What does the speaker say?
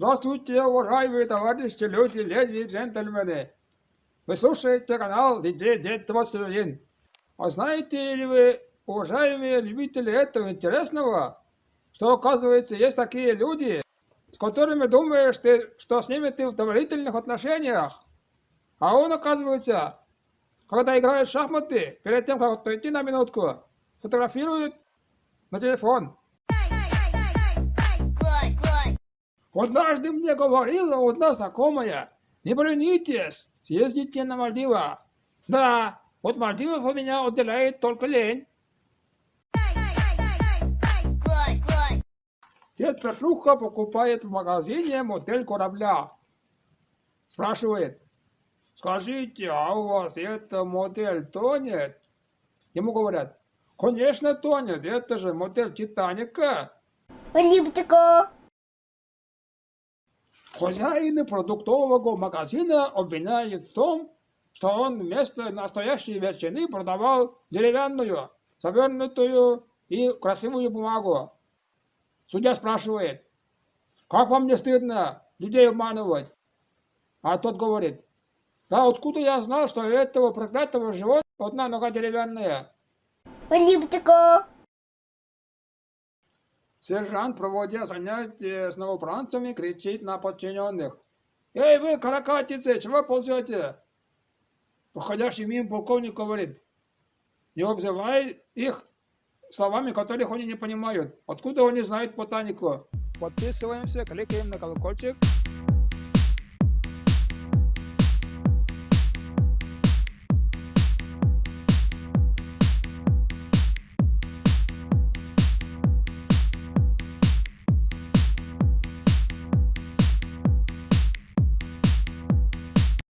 Здравствуйте, уважаемые товарищи, люди, леди и джентльмены. Вы слушаете канал DJ Дед 21. А знаете ли вы, уважаемые любители этого интересного, что оказывается есть такие люди, с которыми думаешь ты, что с ними ты в доверительных отношениях, а он оказывается, когда играет в шахматы, перед тем, как отойти на минутку, фотографирует на телефон. Однажды мне говорила одна знакомая, не поленитесь, съездите на Мальдивы. Да, от Мальдивов у меня отделяет только лень. Дед Петруха покупает в магазине модель корабля. Спрашивает, скажите, а у вас эта модель тонет? Ему говорят, конечно тонет, это же модель Титаника. Липтика. Хозяин продуктового магазина обвиняет в том, что он вместо настоящей ветчины продавал деревянную, завернутую и красивую бумагу. Судья спрашивает, как вам не стыдно людей обманывать? А тот говорит, да откуда я знал, что у этого проклятого животного одна нога деревянная? Липтика. Сержант, проводя занятия с новобранцами, кричит на подчиненных. «Эй, вы, каракатицы, чего ползете?» Проходящий мимо полковник говорит. «Не обзывай их словами, которых они не понимают. Откуда они знают ботанику?» Подписываемся, кликаем на колокольчик.